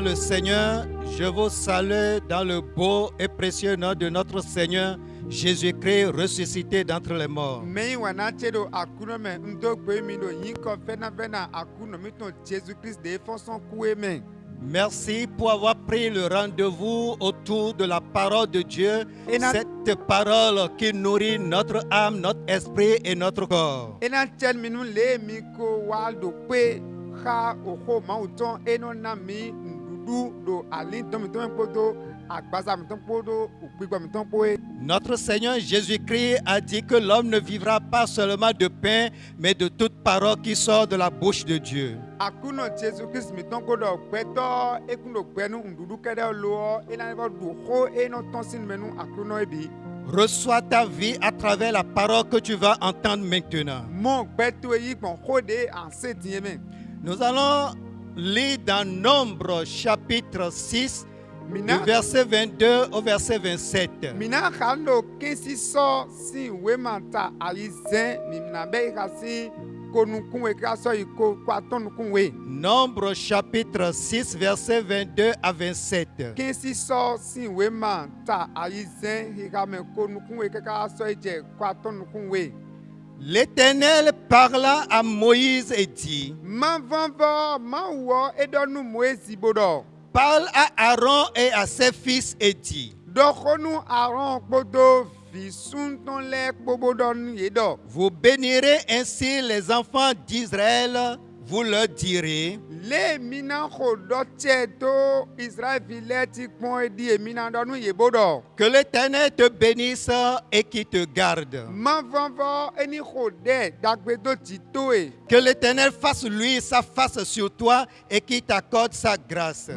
le Seigneur, je vous salue dans le beau et précieux nom de notre Seigneur Jésus-Christ ressuscité d'entre les morts. Merci pour avoir pris le rendez-vous autour de la parole de Dieu, cette parole qui nourrit notre âme, notre esprit et notre corps. Notre Seigneur Jésus-Christ a dit que l'homme ne vivra pas seulement de pain, mais de toute parole qui sort de la bouche de Dieu. Reçois ta vie à travers la parole que tu vas entendre maintenant. Nous allons lire dans Nombre chapitre 6, du verset 22 au verset 27. mina sɔ si ta bɛ si ka sɔ yi ko ko. Nombre chapitre 6, verset 22 à 27. kesi sɔ si wema ta ali zɛ yi xa me ko nukunwe kaka sɔ yi dze ko atɔ nukunwe. L'Éternel parla à Moïse et dit. Parle à Aaron et à ses fils et ɖɔ. Vous bénirez ainsi les enfants d'Israël, vous leur direz, que l'Éternel te bénisse et qui te garde. Que l'Éternel fasse lui sa face sur toi et qu'il t'accorde sa grâce.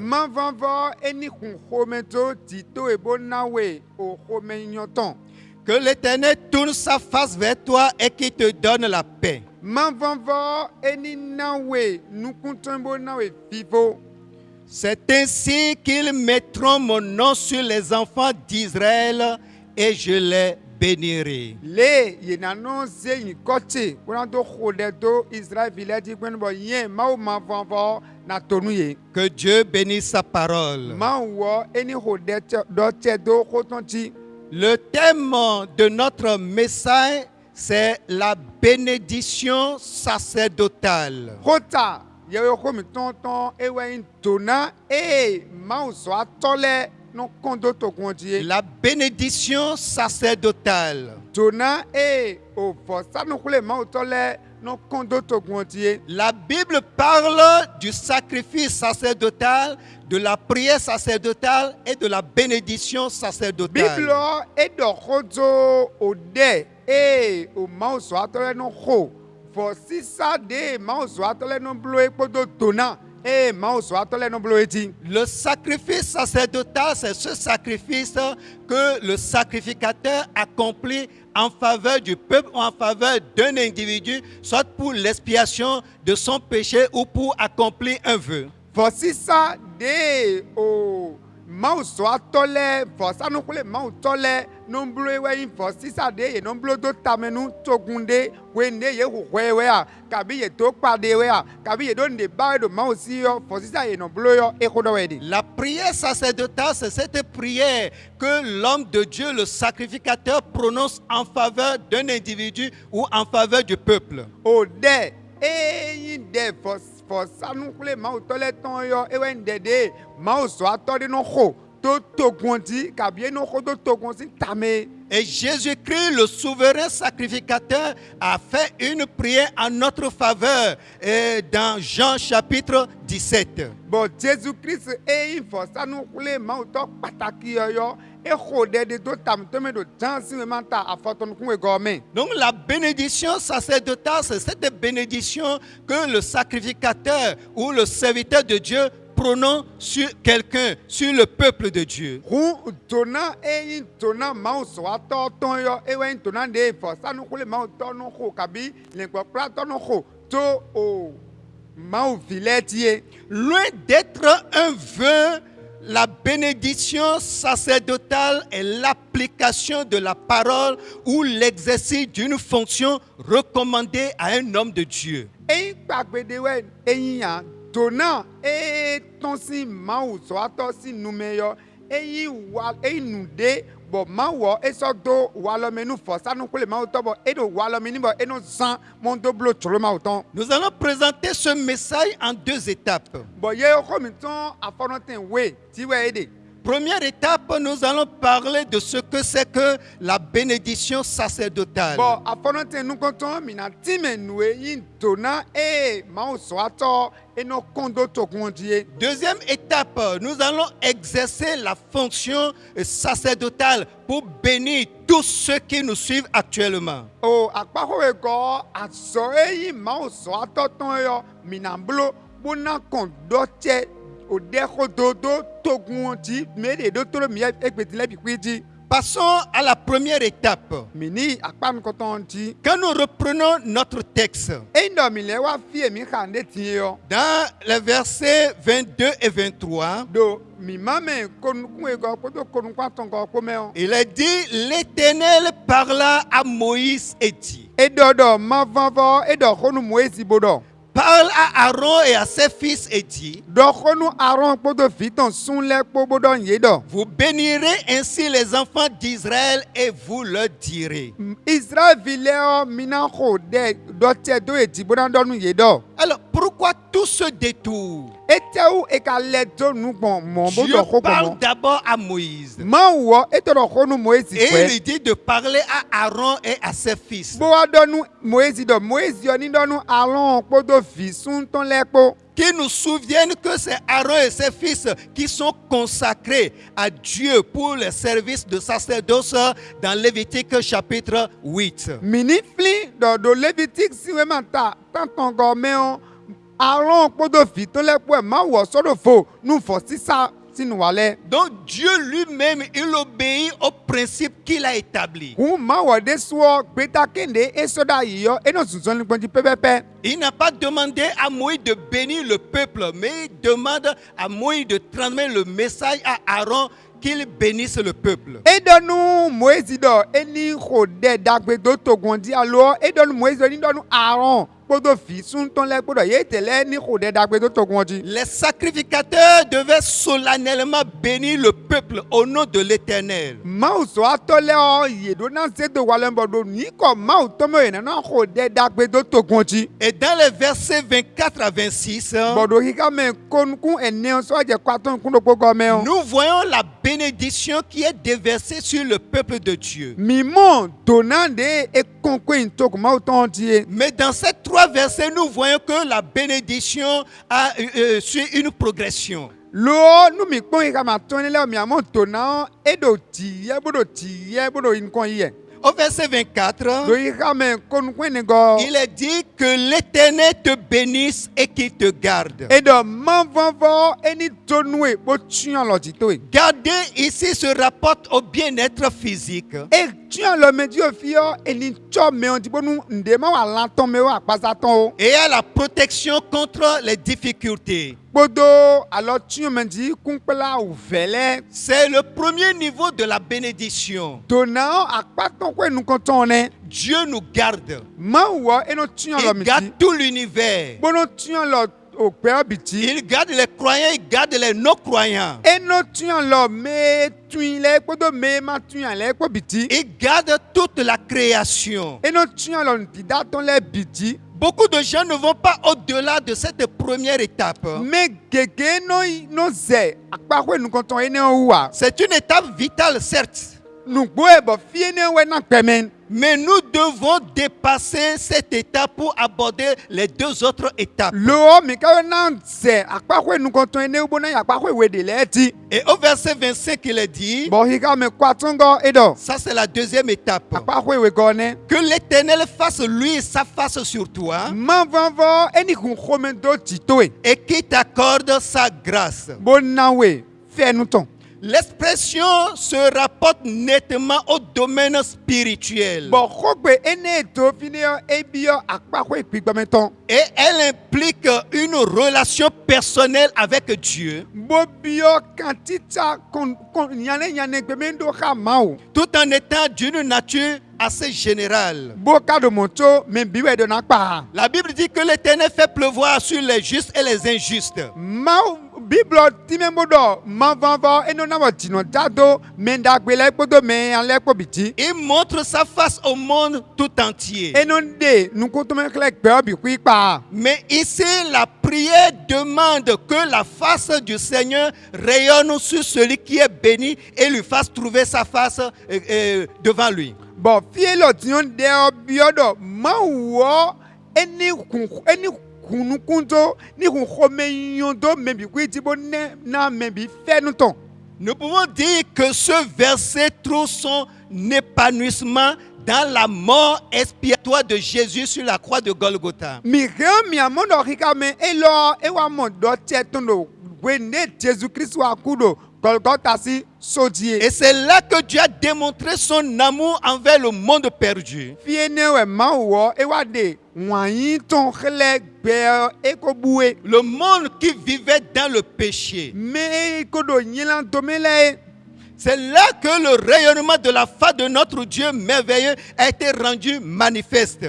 Que l'Éternel tourne sa face vers toi et qu'il te donne la paix. Mavɔvɔ eni nawe nukuntɔn bo nawe vivo. C'est ainsi qu'ils mettront mon nom sur les enfants d'Israël et je les bénirai. le ze do na tonu ye. Que Dieu bénisse sa parole. eni do. Le thème de notre message, c'est la bénédiction sacerdotale. no to ye. La bénédiction sacerdotale. o no to ye. La Bible parle du sacrifice sacerdotal, de la prière sacerdotale et de la bénédiction sacerdotale. ɖe eye o mawu zɔ atɔ lɛ no xo vɔ sisa de mawu zɔ atɔ lɛ no blo ye kpodo dona eye mawu zɔ atɔ lɛ no blo ye ti. Le sacrifice sacerdotal, c'est ce sacrifice que le sacrificateur accomplit en faveur du peuple ou en faveur d'un individu, soit pour l'expiation de son péché ou pour accomplir un vœu. vɔ sisa de o mawu zɔ atɔ lɛ vɔsanu kple mawu tɔ lɛ no blo ye wɛ yi vɔ sisa de ye no blo do tamenu togun de we ne ye hohɔe wɛa kabi ye to kpa de wɛa kabi ye do ne ba ye do mawu si yɔ vɔ sisa ye no blo yɔ dɔ de. La prière sacerdotale, c'est cette prière que l'homme de Dieu, le sacrificateur, prononce en faveur d'un individu ou en faveur du peuple. o ɖe eyi ɖe vɔ vɔsanu kple mawu tɔ lɛ tɔn yɔ ewɛ ŋdɛ de mawu zɔ atɔ de no xo to togun ti kabi eno xo do togun si tame. Et Jésus-Christ, le souverain sacrificateur, a fait une prière en notre faveur euh, dans Jean chapitre 17. bɔn jesu kristu eyi vɔsanu kple mawu tɔ pàtàkì yɔyɔ exɔ ɖe de do tamitɔmi do jansi mi ma ta afɔtɔnukun we gɔmɛ. Donc la bénédiction sacerdotale, c'est cette bénédiction que le sacrificateur ou le serviteur de Dieu prononce sur quelqu'un, sur le peuple de Dieu. Loin d'être un vœu, la bénédiction sacerdotale est l'application de la parole ou l'exercice d'une fonction recommandée à un homme de Dieu. Náà eye tán sí mawu sọ atọ sí nume yɔ eyi wa eyi nu de bɔ mawɔ esɔ do walɔme nu fɔ sanu kple mawu tɔ bɔ eɖo walɔme ni bɔ eno zã mɔdo blo tsoro mawu tɔn. Nous allons présenter ce message en deux étapes. bɔn ye xɔmi tɔn afɔnɔtɛn we tiwɛ ye de. Première étape, nous allons parler de ce que c'est que la bénédiction sacerdotale. Deuxième étape, nous allons exercer la fonction sacerdotale pour bénir tous ceux qui nous suivent actuellement. Passons à la première étape. Quand nous reprenons notre texte, yɔ dans les versets 22 et 23, do mi ma mɛ konukun gɔ kpoto konukun tɔn gɔ kpɔmɛ o. il est dit, l'Éternel parla à Moïse et dit, parle à Aaron et à ses fils et dit, vous bénirez ainsi les enfants d'Israël et vous leur direz. ye dɔ. Alors, pourquoi tout ce détour? Dieu parle d'abord à Moïse. Et il dit de parler à Aaron et à ses fils. bo wa dɔnu moesi dɔ moesi yɔ ni dɔnu alɔn kpodo vi suntɔn lɛ kpo. Qui nous souviennent que c'est Aaron et ses fils qui sont consacrés à Dieu pour le service de sacerdoce dans Lévitique chapitre 8. Donc Dieu lui-même, il obéit au principe qu'il a établi. Il n'a pas demandé à Moïse de bénir le peuple, mais il demande à Moïse de transmettre le message à Aaron qu'il bénisse le peuple. edɔnu Les sacrificateurs devaient solennellement bénir le peuple au nom de l'Éternel. Et dans les versets 24 à 26, bɔdo hika mɛ konukun ene sɔjɛ kpatɔn kundokpo gɔmɛ o. nous voyons la bénédiction qui est déversée sur le peuple de Dieu. ti ye. Mais dans ces trois versets, nous voyons que la bénédiction a euh, euh, suit une progression. Au verset 24, do yi kama konukun ne gɔ. il est dit que l'Éternel te bénisse et qu'il te garde. Garder ici se rapporte au bien-être physique. et à la protection contre les difficultés. C'est le premier niveau de la bénédiction. Dieu nous garde. Il garde tout l'univers. Il garde les croyants, il garde les non-croyants. Il garde toute la création. Beaucoup de gens ne vont pas au-delà de cette première étape. wa. C'est une étape vitale, certes. Mais nous devons dépasser cette étape pour aborder les deux autres étapes. Et au verset 25, il est dit, ça c'est la deuxième étape. Que l'Éternel fasse lui sa face sur toi. Et qu'il t'accorde sa grâce. L'expression se rapporte nettement au domaine spirituel. Et elle implique une relation personnelle avec Dieu, tout en étant d'une nature assez générale. La Bible dit que l'Éternel fait pleuvoir sur les justes et les injustes. mawu biblo time bo do mavava eno na bo tino dado me ndagbe le kpodo me ale kpo biti Il montre sa face au monde tout entier. eno de nukutome kle gbe obi kui Mais ici, la prière demande que la face du Seigneur rayonne sur celui qui est béni et lui fasse trouver sa face euh, euh, devant lui. bɔn fie lɔ tiɲɔ de ɔbiɔ dɔ mawu wɔ eni kun eni kunukunto ni kun xɔmɛ nyɔndo mɛbi ko eti bo ne na mɛbi fɛnu tɔn. Nous pouvons dire que ce verset trouve son épanouissement dans la mort expiatoire de Jésus sur la croix de Golgotha. Et c'est là que Dieu a démontré son amour envers le monde perdu. Le monde qui vivait dans le péché. C'est là que le rayonnement de la face de notre Dieu merveilleux a été rendu manifeste.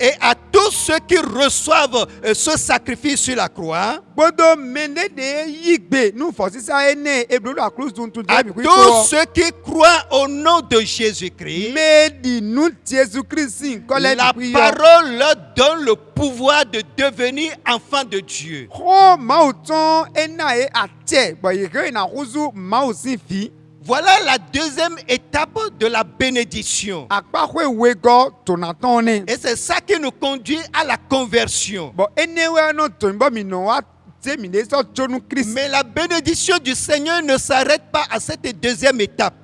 Et à tous ceux qui reçoivent euh, ce sacrifice sur la croix, à tous ceux qui croient au nom de Jésus-Christ, la parole leur donne le pouvoir de devenir enfants de Dieu ton enae à terre. Voilà la deuxième étape de la bénédiction. Et c'est ça qui nous conduit à la conversion. Mais la bénédiction du Seigneur ne s'arrête pas à cette deuxième étape.